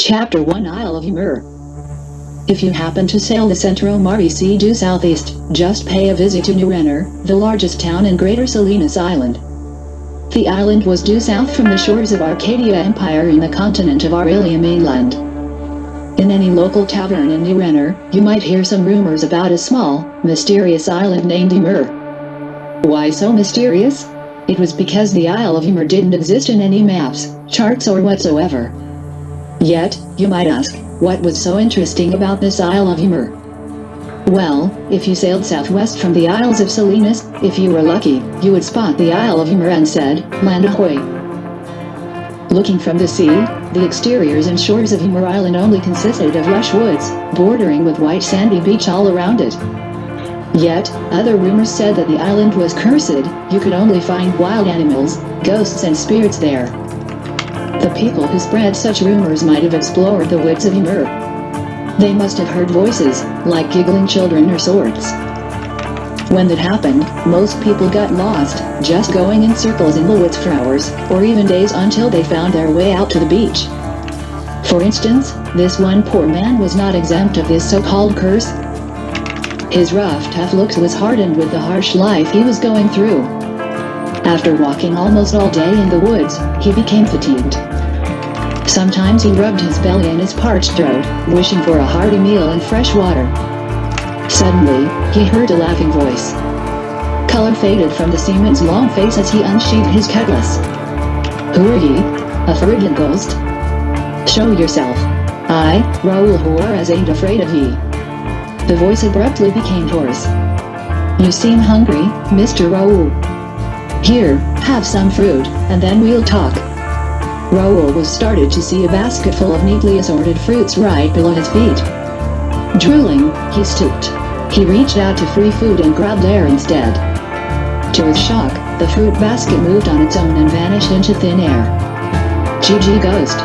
Chapter 1 Isle of Ymir If you happen to sail the Centro Mare Sea due southeast, just pay a visit to New the largest town in Greater Salinas Island. The island was due south from the shores of Arcadia Empire in the continent of Aurelia mainland. In any local tavern in New you might hear some rumors about a small, mysterious island named Ymir. Why so mysterious? It was because the Isle of Ymir didn't exist in any maps, charts or whatsoever. Yet, you might ask, what was so interesting about this Isle of Ymir? Well, if you sailed southwest from the Isles of Salinas, if you were lucky, you would spot the Isle of Ymir and said, land ahoy. Looking from the sea, the exteriors and shores of Ymir Island only consisted of lush woods, bordering with white sandy beach all around it. Yet, other rumors said that the island was cursed, you could only find wild animals, ghosts and spirits there. The people who spread such rumors might have explored the woods of Ymir. They must have heard voices, like giggling children or swords. When that happened, most people got lost, just going in circles in the woods for hours, or even days until they found their way out to the beach. For instance, this one poor man was not exempt of this so-called curse. His rough tough looks was hardened with the harsh life he was going through. After walking almost all day in the woods, he became fatigued. Sometimes he rubbed his belly and his parched throat, wishing for a hearty meal and fresh water. Suddenly, he heard a laughing voice. Color faded from the seaman's long face as he unsheathed his cutlass. Who are ye? A friggin' ghost? Show yourself. I, Raoul Juarez ain't afraid of ye. The voice abruptly became hoarse. You seem hungry, Mr. Raoul. Here, have some fruit, and then we'll talk. Raoul was started to see a basket full of neatly assorted fruits right below his feet. Drooling, he stooped. He reached out to free food and grabbed air instead. To his shock, the fruit basket moved on its own and vanished into thin air. GG Ghost.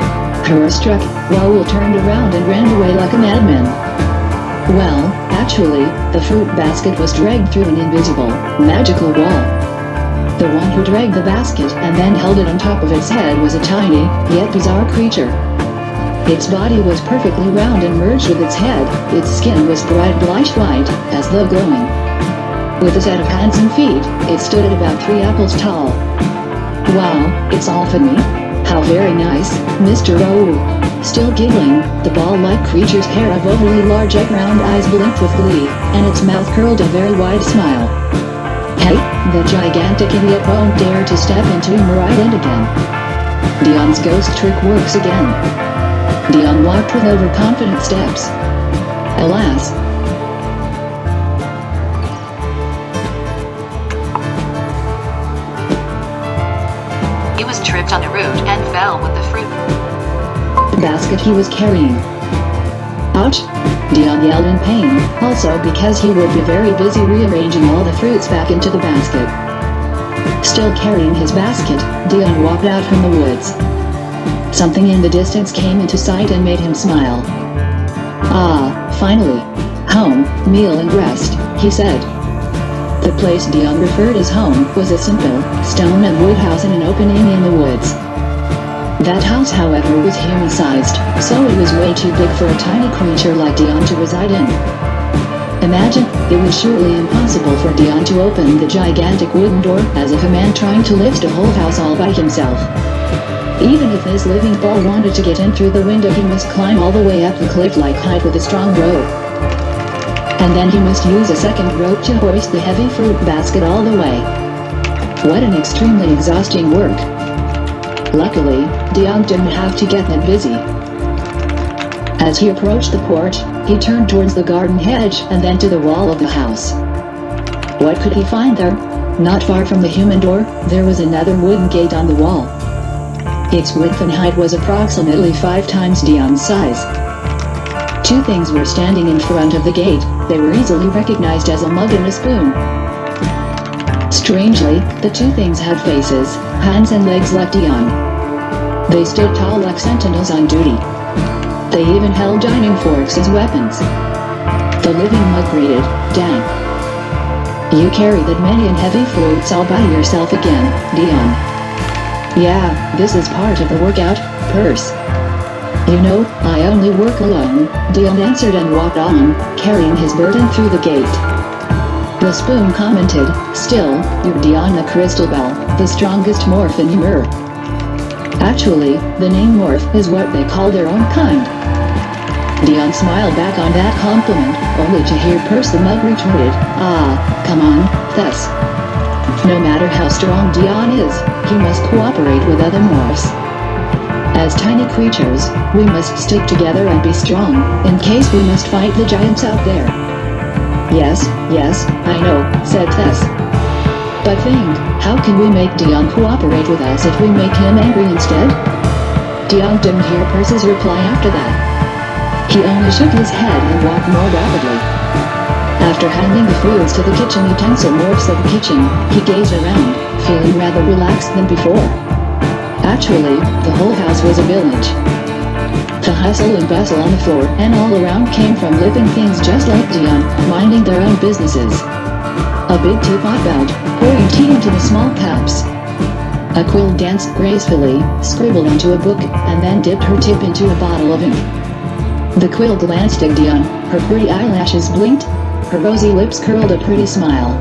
Horror-struck, Raoul turned around and ran away like a madman. Well, actually, the fruit basket was dragged through an invisible, magical wall. The one who dragged the basket and then held it on top of its head was a tiny, yet bizarre creature. Its body was perfectly round and merged with its head, its skin was bright blush white, as though glowing. With a set of hands and feet, it stood at about three apples tall. Wow, it's all for me? How very nice, Mr. Raoul. Still giggling, the ball-like creature's pair of overly large egg-round eyes blinked with glee, and its mouth curled a very wide smile. Hey, the gigantic idiot won't dare to step into Island again. Dion's ghost trick works again. Dion walked with overconfident steps. Alas. He was tripped on the root and fell with the fruit. basket he was carrying. Ouch! Dion yelled in pain, also because he would be very busy rearranging all the fruits back into the basket. Still carrying his basket, Dion walked out from the woods. Something in the distance came into sight and made him smile. Ah, finally. Home, meal and rest, he said. The place Dion referred as home was a simple, stone and wood house in an opening in the woods. That house however was human-sized, so it was way too big for a tiny creature like Dion to reside in. Imagine, it was surely impossible for Dion to open the gigantic wooden door as if a man trying to lift a whole house all by himself. Even if this living ball wanted to get in through the window he must climb all the way up the cliff-like height with a strong rope. And then he must use a second rope to hoist the heavy fruit basket all the way. What an extremely exhausting work. Luckily, Dion didn't have to get that busy. As he approached the porch, he turned towards the garden hedge and then to the wall of the house. What could he find there? Not far from the human door, there was another wooden gate on the wall. Its width and height was approximately five times Dion's size. Two things were standing in front of the gate, they were easily recognized as a mug and a spoon. Strangely, the two things had faces, hands and legs like Dion. They stood tall like sentinels on duty. They even held dining forks as weapons. The living mug greeted, dang. You carry that many and heavy fruits all by yourself again, Dion. Yeah, this is part of the workout, purse. You know, I only work alone, Dion answered and walked on, carrying his burden through the gate. The spoon commented, Still, you're Dion the Crystal Ball, the strongest morph in Ymir. Actually, the name morph is what they call their own kind. Dion smiled back on that compliment, only to hear Percy Mug retorted, Ah, come on, Tess. No matter how strong Dion is, he must cooperate with other morphs. As tiny creatures, we must stick together and be strong, in case we must fight the giants out there. Yes, yes, I know, said Tess. But think, how can we make Dion cooperate with us if we make him angry instead? Dion didn't hear Percy's reply after that. He only shook his head and walked more rapidly. After handing the foods to the kitchen utensil morphs of the kitchen, he gazed around, feeling rather relaxed than before. Actually, the whole house was a village. The hustle and bustle on the floor and all around came from living things just like Dion, minding their own businesses. A big teapot belt, pouring tea into the small cups. A quill danced gracefully, scribbled into a book, and then dipped her tip into a bottle of ink. The quill glanced at Dion, her pretty eyelashes blinked, her rosy lips curled a pretty smile.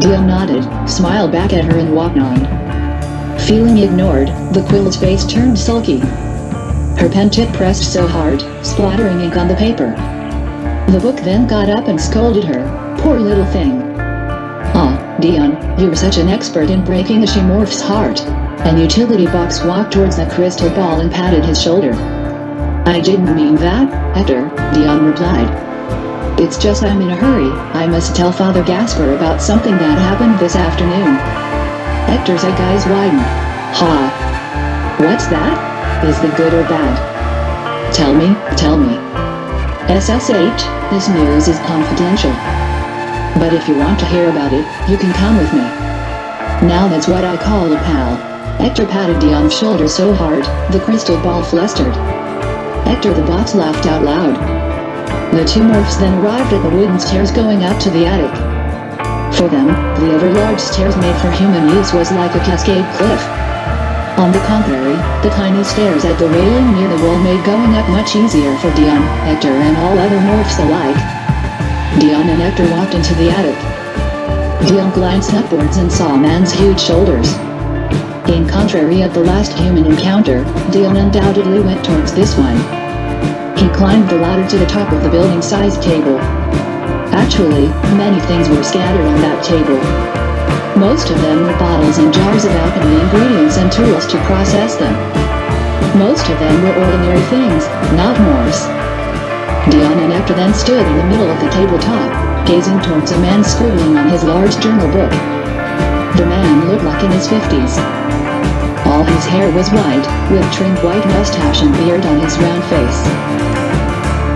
Dion nodded, smiled back at her and walked on. Feeling ignored, the quill's face turned sulky. Her pen tip pressed so hard, splattering ink on the paper. The book then got up and scolded her, poor little thing. Dion, you're such an expert in breaking a Shemorph's heart. An utility box walked towards the crystal ball and patted his shoulder. I didn't mean that, Hector, Dion replied. It's just I'm in a hurry, I must tell Father Gasper about something that happened this afternoon. Hector's eyes widened. Ha! What's that? Is the good or bad? Tell me, tell me. SSH, this news is confidential. But if you want to hear about it, you can come with me. Now that's what I call a pal. Hector patted Dion's shoulder so hard, the crystal ball flustered. Hector the box laughed out loud. The two morphs then arrived at the wooden stairs going up to the attic. For them, the over-large stairs made for human use was like a cascade cliff. On the contrary, the tiny stairs at the railing near the wall made going up much easier for Dion, Hector and all other morphs alike. Dion and Hector walked into the attic. Dion glanced upwards and saw man's huge shoulders. In contrary of the last human encounter, Dion undoubtedly went towards this one. He climbed the ladder to the top of the building-sized table, Actually, many things were scattered on that table. Most of them were bottles and jars of alchemy ingredients and tools to process them. Most of them were ordinary things, not morphs. Dion and Hector then stood in the middle of the tabletop, gazing towards a man scribbling on his large journal book. The man looked like in his fifties. All his hair was white, with trimmed white mustache and beard on his round face.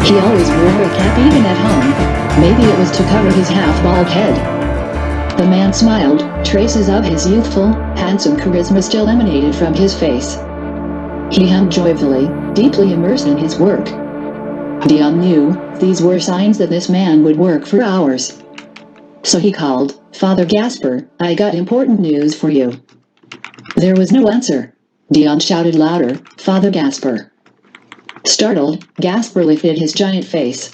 He always wore a cap even at home, Maybe it was to cover his half-bald head. The man smiled, traces of his youthful, handsome charisma still emanated from his face. He hummed joyfully, deeply immersed in his work. Dion knew, these were signs that this man would work for hours. So he called, Father Gasper, I got important news for you. There was no answer. Dion shouted louder, Father Gasper. Startled, Gasper lifted his giant face.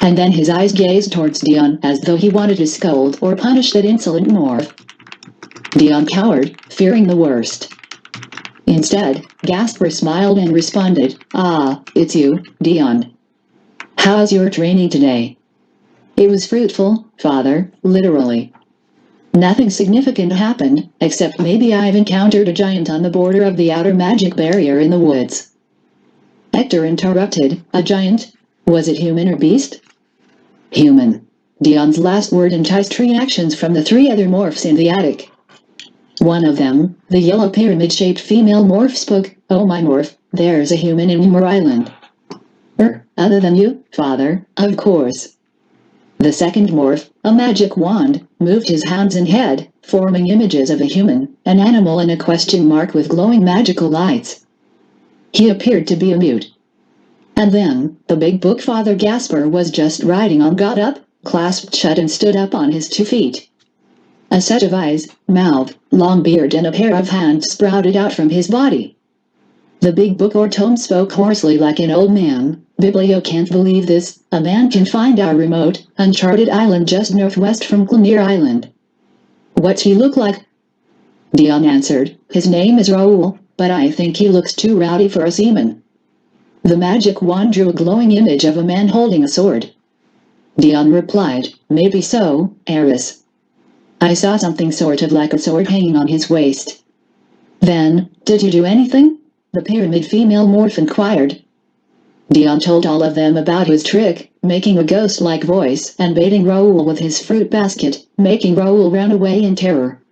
And then his eyes gazed towards Dion as though he wanted to scold or punish that insolent morph. Dion cowered, fearing the worst. Instead, Gasper smiled and responded, Ah, it's you, Dion. How's your training today? It was fruitful, father, literally. Nothing significant happened, except maybe I've encountered a giant on the border of the outer magic barrier in the woods. Hector interrupted, a giant? Was it human or beast? Human. Dion's last word enticed reactions from the three other morphs in the attic. One of them, the yellow pyramid-shaped female morph spoke, Oh my morph, there's a human in Ymir Island. Er, other than you, father, of course. The second morph, a magic wand, moved his hands and head, forming images of a human, an animal and a question mark with glowing magical lights. He appeared to be a mute, and then, the big book Father Gasper was just riding on got up, clasped shut and stood up on his two feet. A set of eyes, mouth, long beard and a pair of hands sprouted out from his body. The big book or tome spoke hoarsely like an old man. Biblio can't believe this. A man can find our remote, uncharted island just northwest from Glenir Island. What's he look like? Dion answered, his name is Raoul, but I think he looks too rowdy for a seaman. The magic wand drew a glowing image of a man holding a sword. Dion replied, maybe so, Eris. I saw something sort of like a sword hanging on his waist. Then, did you do anything? The pyramid female morph inquired. Dion told all of them about his trick, making a ghost-like voice and baiting Raoul with his fruit basket, making Raoul run away in terror.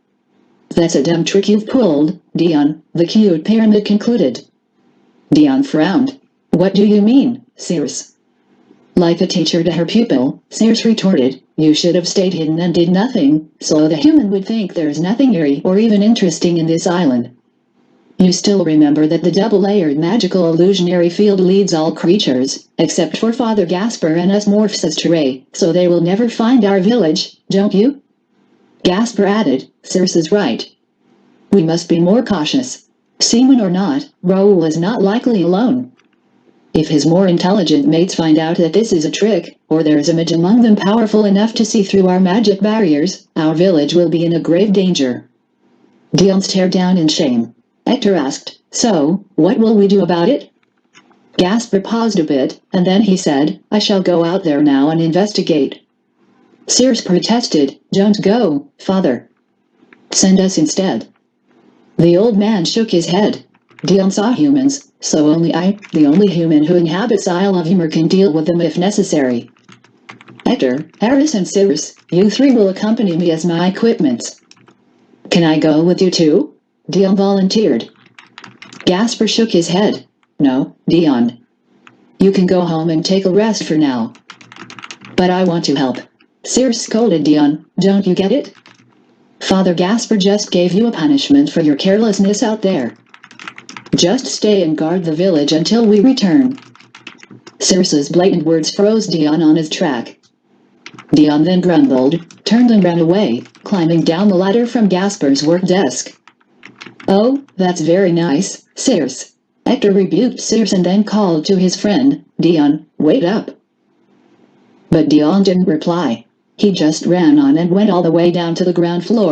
That's a dumb trick you've pulled, Dion, the cute pyramid concluded. Dion frowned. What do you mean, Circe? Like a teacher to her pupil, Circe retorted, you should have stayed hidden and did nothing, so the human would think there's nothing eerie or even interesting in this island. You still remember that the double-layered magical illusionary field leads all creatures, except for Father Gasper and us morphs as Teray, so they will never find our village, don't you? Gasper added, Circe is right. We must be more cautious. Seaman or not, Raoul is not likely alone. If his more intelligent mates find out that this is a trick, or there is a mage among them powerful enough to see through our magic barriers, our village will be in a grave danger. Dion stared down in shame. Hector asked, So, what will we do about it? Gasper paused a bit, and then he said, I shall go out there now and investigate. Circe protested, Don't go, father. Send us instead. The old man shook his head. Dion saw humans, so only I, the only human who inhabits Isle of Ymir can deal with them if necessary. Hector, Eris and Circe, you three will accompany me as my equipment. Can I go with you too? Dion volunteered. Gasper shook his head. No, Dion. You can go home and take a rest for now. But I want to help. Circe scolded Dion, don't you get it? Father Gasper just gave you a punishment for your carelessness out there. Just stay and guard the village until we return. Circe's blatant words froze Dion on his track. Dion then grumbled, turned and ran away, climbing down the ladder from Gasper's work desk. Oh, that's very nice, Circe. Hector rebuked Circe and then called to his friend, Dion, wait up. But Dion didn't reply. He just ran on and went all the way down to the ground floor.